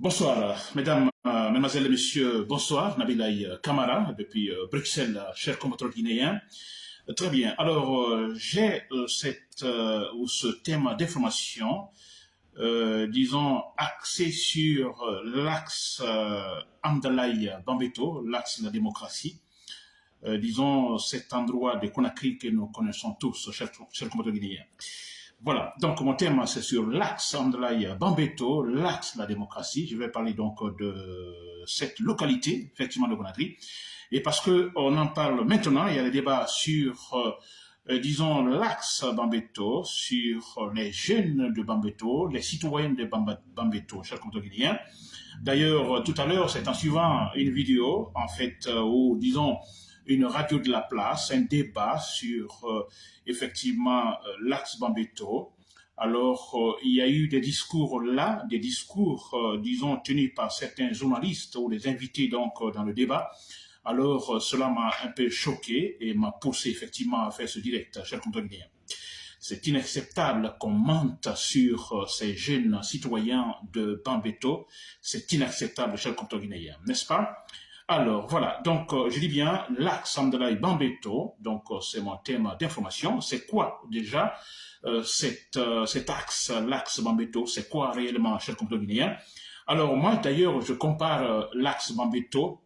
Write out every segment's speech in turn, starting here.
Bonsoir, mesdames, euh, mesdemoiselles et messieurs, bonsoir. Nabilaï Kamara, depuis euh, Bruxelles, cher compatriote guinéen. Euh, Très bien. Alors, euh, j'ai euh, cette euh, ou ce thème d'information, euh, disons, axé sur euh, l'axe euh, Amdalaï Bambeto, l'axe de la démocratie. Euh, disons, cet endroit de Conakry que nous connaissons tous, chers, chers compatriotes guinéens. Voilà, donc mon thème c'est sur l'axe Andalaï Bambeto, l'axe la démocratie. Je vais parler donc de cette localité, effectivement de Conakry. Et parce que on en parle maintenant, il y a des débats sur, euh, euh, disons, l'axe Bambeto, sur les jeunes de Bambeto, les citoyens de Bambeto, chers guinéens. D'ailleurs, tout à l'heure, c'est en suivant une vidéo, en fait, euh, où, disons, une radio de la place, un débat sur euh, effectivement euh, l'axe Bambeto. Alors, euh, il y a eu des discours là, des discours, disons, tenus par certains journalistes ou les invités donc dans le débat. Alors, cela m'a un peu choqué et m'a poussé effectivement à faire ce direct, cher compatriotes. C'est inacceptable qu'on mente sur ces jeunes citoyens de Bambeto. C'est inacceptable, cher guinéens, n'est-ce pas? Alors voilà, donc euh, je dis bien l'axe Amdalaï Bambeto, donc euh, c'est mon thème d'information. C'est quoi déjà euh, cet, euh, cet axe, l'axe Bambeto, c'est quoi réellement, cher compatriotes guinéens Alors moi d'ailleurs, je compare l'axe Bambeto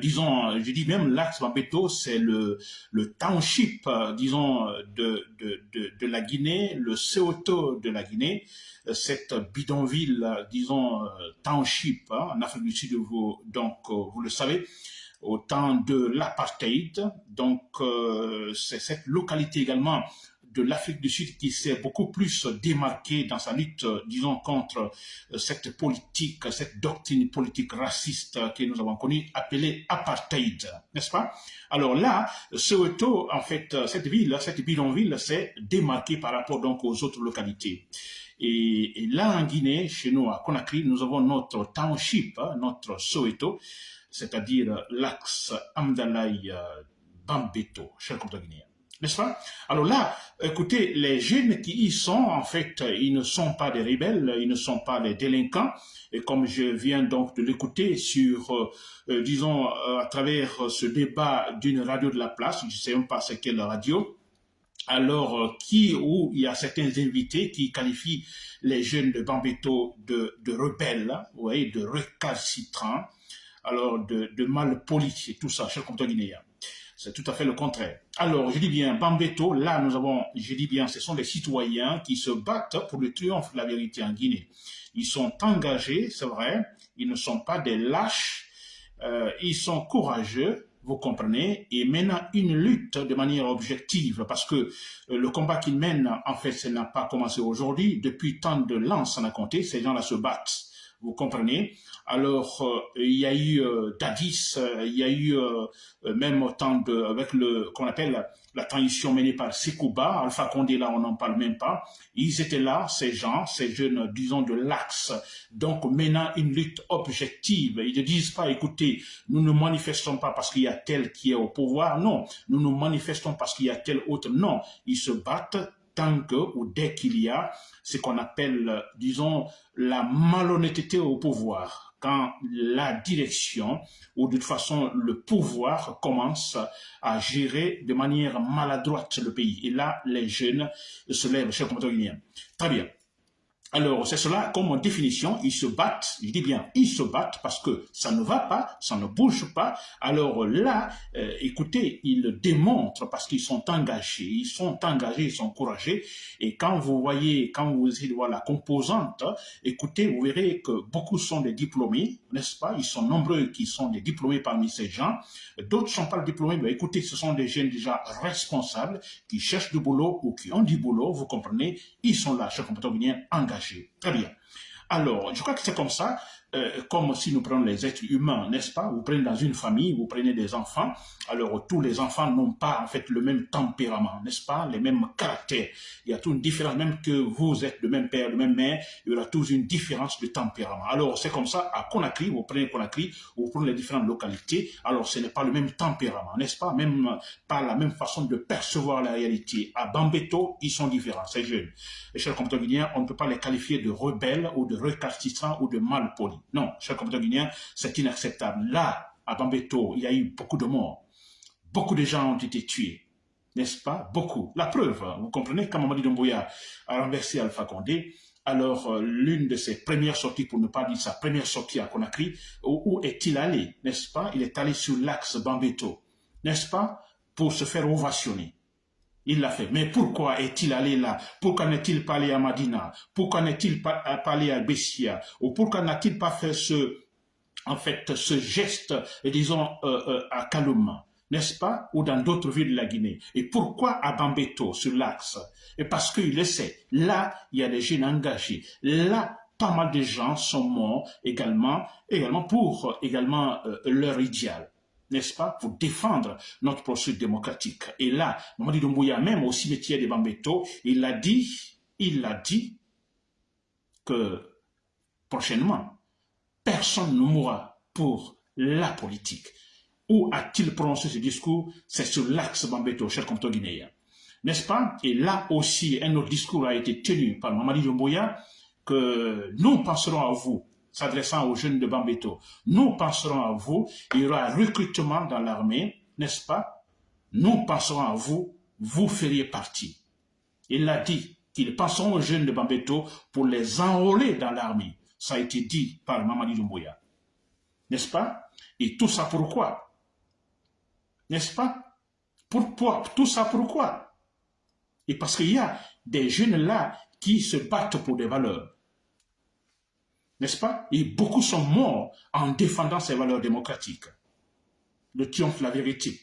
disons, euh, je dis même l'axe Bambeto, c'est le, le township, euh, disons, euh, de, de, de, la Guinée, le Ceuta de la Guinée, euh, cette bidonville, euh, disons, euh, township hein, en Afrique du Sud, vous, donc euh, vous le savez, au temps de l'apartheid. Donc euh, c'est cette localité également de l'Afrique du Sud qui s'est beaucoup plus démarquée dans sa lutte, euh, disons, contre euh, cette politique, cette doctrine politique raciste que nous avons connue, appelée apartheid, n'est-ce pas? Alors là, Soweto, en fait, euh, cette ville, cette bidonville s'est démarquée par rapport donc aux autres localités. Et, là, en Guinée, chez nous, à Conakry, nous avons notre township, hein, notre Soweto, c'est-à-dire l'axe Amdalaï Bambeto, cher guinéens. N'est-ce pas? Alors là, écoutez, les jeunes qui y sont, en fait, ils ne sont pas des rebelles, ils ne sont pas des délinquants. Et comme je viens donc de l'écouter sur, euh, euh, disons, euh, à travers ce débat d'une radio de la place, je ne sais même pas c'est quelle radio, alors qui où il y a certains invités qui qualifient les jeunes de Bambeto de, rebelles, hein, vous voyez, de récalcitrants, alors de, de malpolis et tout ça, cher compteur guinéen. C'est tout à fait le contraire. Alors, je dis bien, Bambeto, là, nous avons, je dis bien, ce sont des citoyens qui se battent pour le triomphe de la vérité en Guinée. Ils sont engagés, c'est vrai, ils ne sont pas des lâches, euh, ils sont courageux, vous comprenez, et mènent une lutte de manière objective, parce que euh, le combat qu'ils mènent, en fait, ça n'a pas commencé aujourd'hui. Depuis tant de lances en a compté, ces gens-là se battent. Vous comprenez Alors, euh, il y a eu euh, Dadis, euh, il y a eu euh, même autant de, avec le, qu'on appelle la transition menée par Sekouba, Alpha Condé, là, on n'en parle même pas. Ils étaient là, ces gens, ces jeunes, disons, de l'axe, donc menant une lutte objective. Ils ne disent pas, écoutez, nous ne manifestons pas parce qu'il y a tel qui est au pouvoir. Non, nous nous manifestons parce qu'il y a tel autre. Non, ils se battent tant que ou dès qu'il y a ce qu'on appelle, disons, la malhonnêteté au pouvoir, quand la direction ou de toute façon le pouvoir commence à gérer de manière maladroite le pays. Et là, les jeunes se lèvent, chers compatriotes guinéens. Très bien. Alors, c'est cela, comme définition, ils se battent, je dis bien, ils se battent parce que ça ne va pas, ça ne bouge pas. Alors là, euh, écoutez, ils démontrent parce qu'ils sont engagés, ils sont engagés, ils sont courageux. Et quand vous voyez, quand vous essayez de voir la composante, écoutez, vous verrez que beaucoup sont des diplômés, n'est-ce pas? Ils sont nombreux qui sont des diplômés parmi ces gens. D'autres ne sont pas diplômés, mais écoutez, ce sont des jeunes déjà responsables qui cherchent du boulot ou qui ont du boulot, vous comprenez? Ils sont là, chers compatriotes guinéens, Très bien. Alors, je crois que c'est comme ça, euh, comme si nous prenons les êtres humains, n'est-ce pas? Vous prenez dans une famille, vous prenez des enfants, alors tous les enfants n'ont pas en fait le même tempérament, n'est-ce pas? Les mêmes caractères. Il y a toute une différence, même que vous êtes le même père, le même mère, il y aura toujours une différence de tempérament. Alors, c'est comme ça, à Conakry, vous prenez Conakry, vous prenez les différentes localités, alors ce n'est pas le même tempérament, n'est-ce pas? Même pas la même façon de percevoir la réalité. À Bambeto, ils sont différents, ces jeunes. Les chers compatriotes on ne peut pas les qualifier de rebelles ou de récalcitrants ou de malpolis. Non, chers compatriotes guinéens, c'est inacceptable. Là, à Bambeto, il y a eu beaucoup de morts. Beaucoup de gens ont été tués. N'est-ce pas? Beaucoup. La preuve, vous comprenez, quand Mamadi Doumbouya a renversé Alpha Condé, alors euh, l'une de ses premières sorties, pour ne pas dire sa première sortie à Conakry, où, est-il allé N'est-ce pas? Il est allé sur l'axe Bambeto, n'est-ce pas? Pour se faire ovationner. Il l'a fait. Mais pourquoi est-il allé là? Pourquoi n'est-il pas allé à Madina? Pourquoi n'est-il pas, allé à Bessia? Ou pourquoi n'a-t-il pas fait ce, en fait, ce geste, disons, euh, euh, à Kalouma n'est-ce pas, ou dans d'autres villes de la Guinée. Et pourquoi à Bambeto, sur l'axe? Et parce qu'il le sait, là, il y a des jeunes engagés. Là, pas mal de gens sont morts également, également pour également euh, leur idéal n'est-ce pas, pour défendre notre processus démocratique. Et là, Mamadi Doumbouya, même au cimetière de Bambeto, il a dit, il a dit que prochainement, personne ne mourra pour la politique. Où a-t-il prononcé ce discours? C'est sur l'axe Bambeto, cher compteur guinéen. N'est-ce pas? Et là aussi, un autre discours a été tenu par Mamadi Doumbouya, que nous penserons à vous, s'adressant aux jeunes de Bambeto. Nous penserons à vous, il y aura un recrutement dans l'armée, n'est-ce pas? Nous penserons à vous, vous feriez partie. Il a dit qu'ils penseront aux jeunes de Bambeto pour les enrôler dans l'armée. Ça a été dit par Mamadi Doumbouya. N'est-ce pas? Et tout ça pourquoi? N'est-ce pas? Pourquoi? Tout ça pourquoi? Et parce qu'il y a des jeunes là qui se battent pour des valeurs n'est-ce pas? Et beaucoup sont morts en défendant ces valeurs démocratiques. Le triomphe la vérité.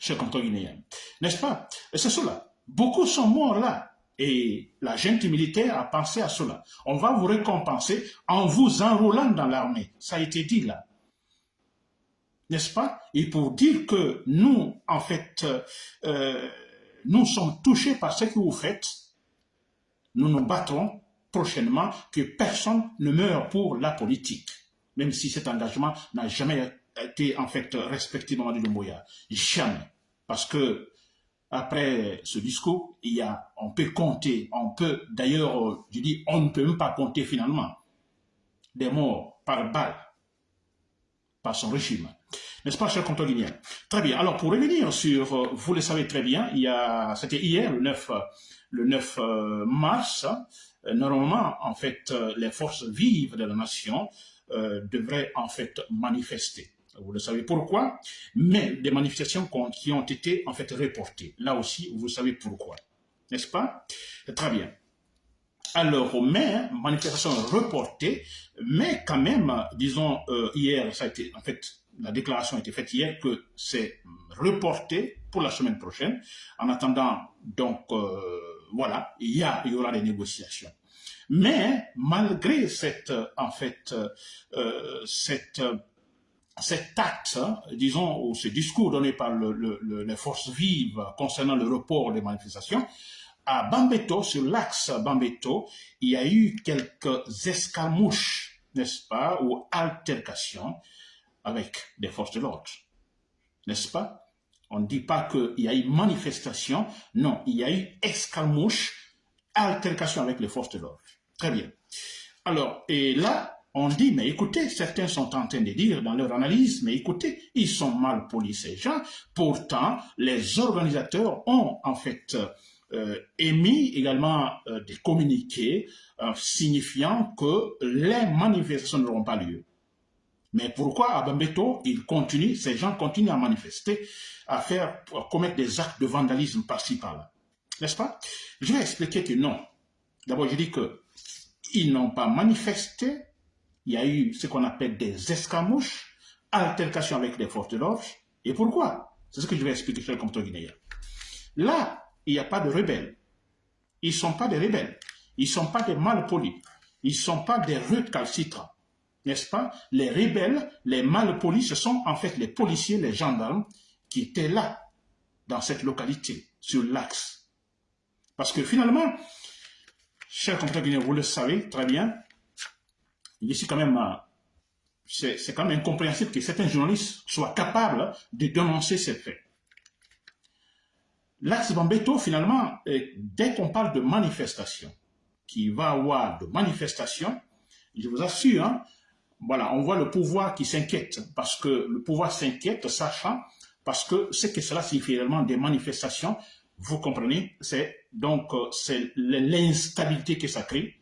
Cher compteur guinéen. N'est-ce pas? C'est cela. Beaucoup sont morts là. Et la gente militaire a pensé à cela. On va vous récompenser en vous enrôlant dans l'armée. Ça a été dit là. N'est-ce pas? Et pour dire que nous, en fait, euh, nous sommes touchés par ce que vous faites, nous nous battrons prochainement que personne ne meure pour la politique, même si cet engagement n'a jamais été en fait respecté dans de Moya. Jamais. Parce que après ce discours, il y a, on peut compter, on peut, d'ailleurs, je dis, on ne peut même pas compter finalement des morts par balle par son régime. N'est-ce pas, cher compteur guinéen Très bien. Alors, pour revenir sur, euh, vous le savez très bien, il y a, c'était hier, le 9, le 9 euh, mars, euh, normalement, en fait, euh, les forces vives de la nation euh, devraient en fait manifester. Vous le savez pourquoi, mais des manifestations qui ont été en fait reportées. Là aussi, vous savez pourquoi, n'est-ce pas? Très bien. Alors, mais, manifestation reportée, mais quand même, disons, hier, ça a été, en fait, la déclaration a été faite hier que c'est reporté pour la semaine prochaine. En attendant, donc, voilà, il y, aura des négociations. Mais malgré cette, en fait, euh, cette, cet acte, disons, ou ce discours donné par les forces vives concernant le report des manifestations, à Bambeto, sur l'axe Bambeto, il y a eu quelques escarmouches, n'est-ce pas, ou altercations avec des forces de l'ordre, n'est-ce pas? On ne dit pas qu'il y a eu manifestation, non, il y a eu escarmouche, altercation avec les forces de l'ordre. Très bien. Alors, et là, on dit, mais écoutez, certains sont en train de dire dans leur analyse, mais écoutez, ils sont mal polis ces gens. Pourtant, les organisateurs ont en fait euh, émis également euh, des communiqués euh, signifiant que les manifestations n'auront pas lieu. Mais pourquoi à Bambeto, ils continuent, ces gens continuent à manifester, à faire, à commettre des actes de vandalisme par-ci par-là N'est-ce pas? Je vais expliquer que non. D'abord, je dis que ils n'ont pas manifesté. Il y a eu ce qu'on appelle des escamouches, altercations avec les forces de l'ordre. Et pourquoi? C'est ce que je vais expliquer sur le compteur guinéen. Là, il n'y a pas de rebelles. Ils ne sont pas des rebelles. Ils ne sont pas des malpolis. Ils ne sont pas des recalcitrants n'est-ce pas? Les rebelles, les malpolis, ce sont en fait les policiers, les gendarmes qui étaient là, dans cette localité, sur l'axe. Parce que finalement, chers compatriotes vous le savez très bien, ici quand même, euh, c'est quand même incompréhensible que certains journalistes soient capables de dénoncer ces faits. L'axe Bambeto, finalement, dès qu'on parle de manifestation, qui va avoir de manifestation, Je vous assure, hein, voilà, on voit le pouvoir qui s'inquiète, parce que le pouvoir s'inquiète, sachant, parce que ce que cela signifie réellement des manifestations, vous comprenez, c'est donc euh, c'est l'instabilité que ça crée,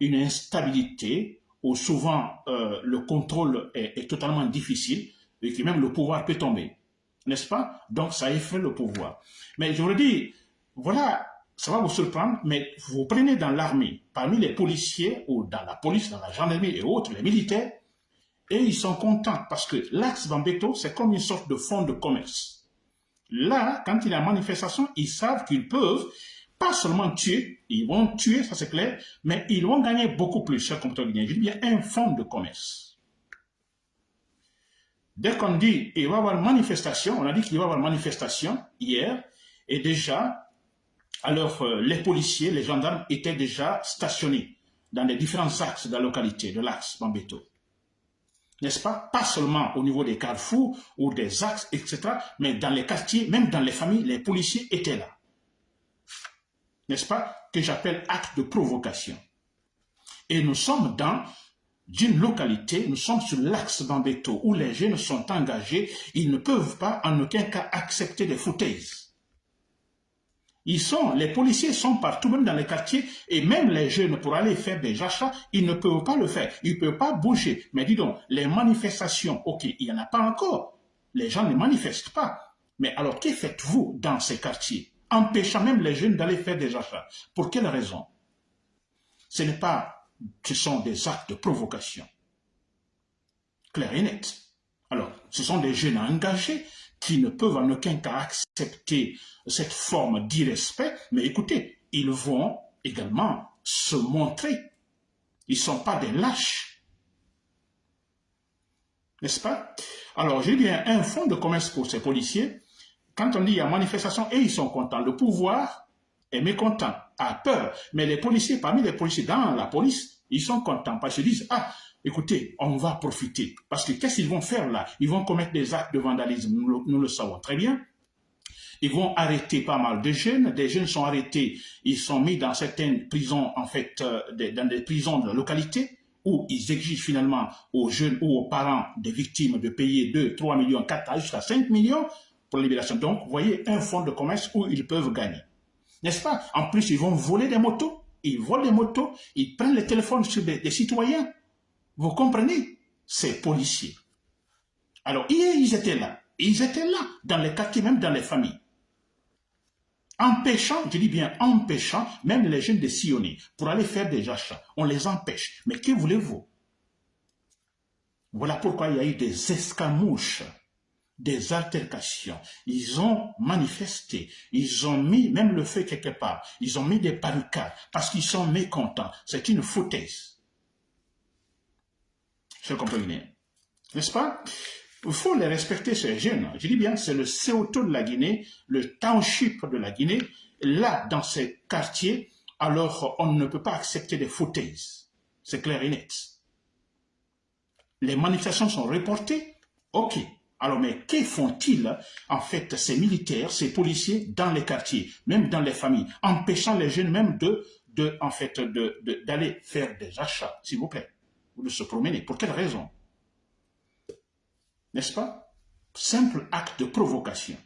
une instabilité où souvent euh, le contrôle est, est, totalement difficile et que même le pouvoir peut tomber, n'est-ce pas? Donc ça effraie le pouvoir. Mais je vous le dis, voilà, ça va vous surprendre, mais vous prenez dans l'armée, parmi les policiers ou dans la police, dans la gendarmerie et autres, les militaires, et ils sont contents parce que l'axe Bambeto, c'est comme une sorte de fonds de commerce. Là, quand il y a manifestation, ils savent qu'ils peuvent pas seulement tuer, ils vont tuer, ça c'est clair, mais ils vont gagner beaucoup plus, cher compteur guinéen. Je dis bien un fonds de commerce. Dès qu'on dit il va y avoir manifestation, on a dit qu'il va y avoir manifestation hier, et déjà, alors euh, les policiers, les gendarmes étaient déjà stationnés dans les différents axes de la localité, de l'axe Bambeto n'est-ce pas? Pas seulement au niveau des carrefours ou des axes, etc., mais dans les quartiers, même dans les familles, les policiers étaient là. N'est-ce pas? Que j'appelle acte de provocation. Et nous sommes dans une localité, nous sommes sur l'axe d'Ambeto, où les jeunes sont engagés, ils ne peuvent pas en aucun cas accepter des foutaises. Ils sont, les policiers sont partout, même dans les quartiers, et même les jeunes, pour aller faire des achats, ils ne peuvent pas le faire. Ils ne peuvent pas bouger. Mais dis donc, les manifestations, ok, il n'y en a pas encore. Les gens ne manifestent pas. Mais alors, que faites-vous dans ces quartiers Empêchant même les jeunes d'aller faire des achats? Pour quelle raison? Ce n'est pas, ce sont des actes de provocation. Clair et net. Alors, ce sont des jeunes engagés qui ne peuvent en aucun cas accepter cette forme d'irrespect, mais écoutez, ils vont également se montrer. Ils ne sont pas des lâches. N'est-ce pas? Alors, j'ai bien un fonds de commerce pour ces policiers. Quand on dit a manifestation, et ils sont contents. Le pouvoir est mécontent, a peur. Mais les policiers, parmi les policiers dans la police, ils sont contents parce qu'ils disent, ah, écoutez, on va profiter. Parce que qu'est-ce qu'ils vont faire là? Ils vont commettre des actes de vandalisme, nous, le savons très bien. Ils vont arrêter pas mal de jeunes. Des jeunes sont arrêtés, ils sont mis dans certaines prisons, en fait, euh, dans des prisons de la localité, où ils exigent finalement aux jeunes ou aux parents des victimes de payer 2, 3 millions, 4 jusqu'à 5 millions pour la libération. Donc, vous voyez, un fonds de commerce où ils peuvent gagner. N'est-ce pas? En plus, ils vont voler des motos. Ils volent des motos, ils prennent les téléphones sur des citoyens vous comprenez? Ces policiers. Alors, ils étaient là. Ils étaient là, dans les quartiers, même dans les familles. Empêchant, je dis bien empêchant, même les jeunes de sillonner pour aller faire des achats. On les empêche. Mais que voulez-vous? Voilà pourquoi il y a eu des escamouches, des altercations. Ils ont manifesté, ils ont mis même le feu quelque part, ils ont mis des barricades parce qu'ils sont mécontents. C'est une foutaise je comprends N'est-ce pas? Il faut les respecter, ces jeunes. Je dis bien, c'est le Ceuto de la Guinée, le township de la Guinée. Là, dans ces quartiers, alors on ne peut pas accepter des fauteuils. C'est clair et net. Les manifestations sont reportées. Ok. Alors, mais que font-ils, en fait, ces militaires, ces policiers, dans les quartiers, même dans les familles, empêchant les jeunes même de, de en fait, d'aller faire des achats, s'il vous plaît? De se promener. Pour quelle raison? N'est-ce pas? Simple acte de provocation.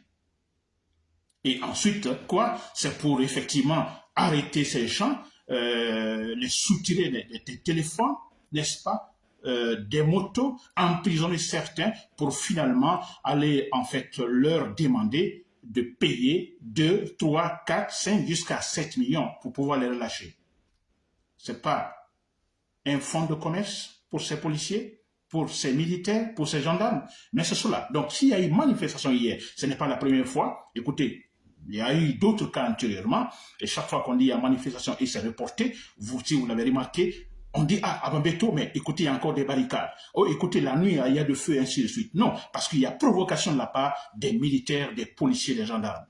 Et ensuite, quoi? C'est pour effectivement arrêter ces gens, euh, les soutirer des, téléphones, n'est-ce pas? Euh, des motos, emprisonner certains pour finalement aller en fait leur demander de payer 2, 3, 4, 5 jusqu'à 7 millions pour pouvoir les relâcher. C'est pas un fonds de commerce pour ces policiers, pour ces militaires, pour ces gendarmes. Mais c'est cela. Donc, s'il y a eu manifestation hier, ce n'est pas la première fois. Écoutez, il y a eu d'autres cas antérieurement, et chaque fois qu'on dit il y a manifestation et c'est reporté, vous, si vous l'avez remarqué, on dit, ah, à Bambeto, mais écoutez, il y a encore des barricades. Oh, écoutez, la nuit, il y a de feu, ainsi de suite. Non, parce qu'il y a provocation de la part des militaires, des policiers, des gendarmes.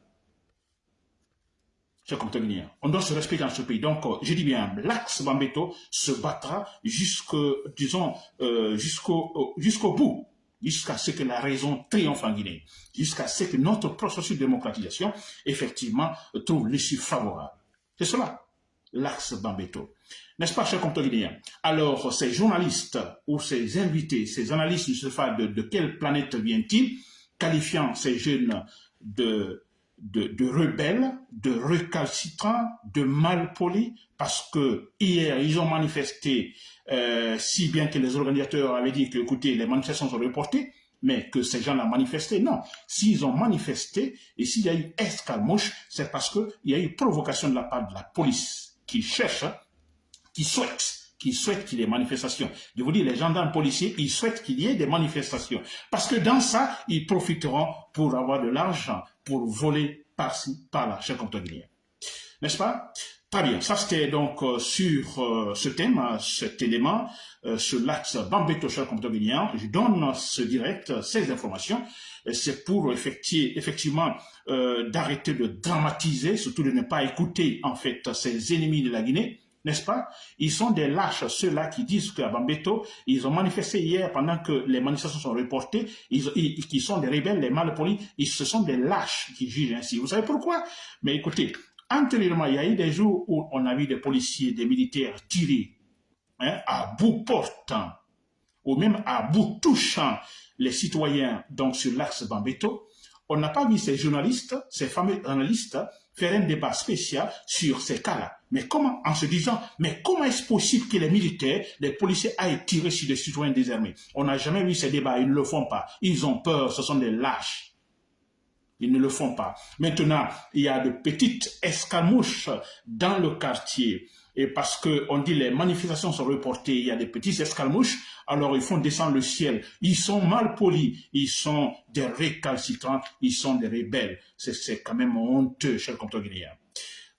On doit se respecter dans ce pays. Donc, euh, je dis bien, l'axe Bambeto se battra jusqu'au, disons, euh, jusqu'au, euh, jusqu'au bout, jusqu'à ce que la raison triomphe en Guinée, jusqu'à ce que notre processus de démocratisation, effectivement, trouve l'issue favorable. C'est cela. l'axe Bambeto. N'est-ce pas, cher compteur guinéen Alors, ces journalistes ou ces invités, ces analystes, ne sais pas de quelle planète viennent-ils, qualifiant ces jeunes de, de, rebelles, de recalcitrants, de malpolis, parce que hier, ils ont manifesté, euh, si bien que les organisateurs avaient dit que, écoutez, les manifestations sont reportées, mais que ces gens ont manifesté. Non, s'ils ont manifesté et s'il y a eu escalmouche, c'est parce qu'il y a eu provocation de la part de la police qui cherche, qui souhaite qui souhaite qu'il y ait des manifestations. Je vous dis, les gendarmes policiers, ils souhaitent qu'il y ait des manifestations. Parce que dans ça, ils profiteront pour avoir de l'argent, pour voler par-ci, par-là, cher compte N'est-ce pas? Très bien, ça c'était donc euh, sur euh, ce thème, euh, cet élément, sur l'axe Bambeto cher compteur Je donne ce direct, ces informations. C'est pour effectivement d'arrêter de dramatiser, surtout de ne pas écouter en fait ces ennemis de la Guinée n'est-ce pas? Ils sont des lâches, ceux-là qui disent qu'à Bambeto, ils ont manifesté hier pendant que les manifestations sont reportées, ils, sont des rebelles, les malpolis, ils, ce sont des lâches qui jugent ainsi. Vous savez pourquoi? Mais écoutez, Antérieurement, il y a eu des jours où on a vu des policiers, des militaires tirer hein, à bout portant ou même à bout touchant les citoyens donc sur l'axe Bambeto. On n'a pas vu ces journalistes, ces fameux journalistes, faire un débat spécial sur ces cas-là. Mais comment, en se disant, mais comment est-ce possible que les militaires, les policiers aillent tirer sur des citoyens désarmés? On n'a jamais vu ces débats, ils ne le font pas. Ils ont peur, ce sont des lâches. Ils ne le font pas. Maintenant, il y a de petites escamouches dans le quartier. Et parce qu'on dit les manifestations sont reportées, il y a des petits escalmouches, alors ils font descendre le ciel. Ils sont mal polis, ils sont des récalcitrants, ils sont des rebelles. C'est quand même honteux, cher compteur guinéen.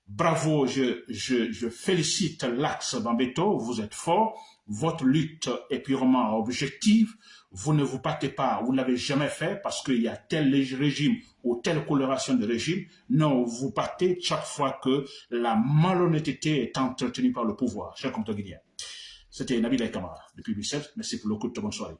Bravo, je, je, je félicite l'Axe Bambeto, vous êtes fort, votre lutte est purement objective, vous ne vous battez pas, vous ne l'avez jamais fait parce qu'il y a tel régime ou telle coloration de régime. Non, vous battez chaque fois que la malhonnêteté est entretenue par le pouvoir. Cher compteur guinéen. C'était Nabil Kamara depuis Bruxelles. Merci pour de bonne soirée.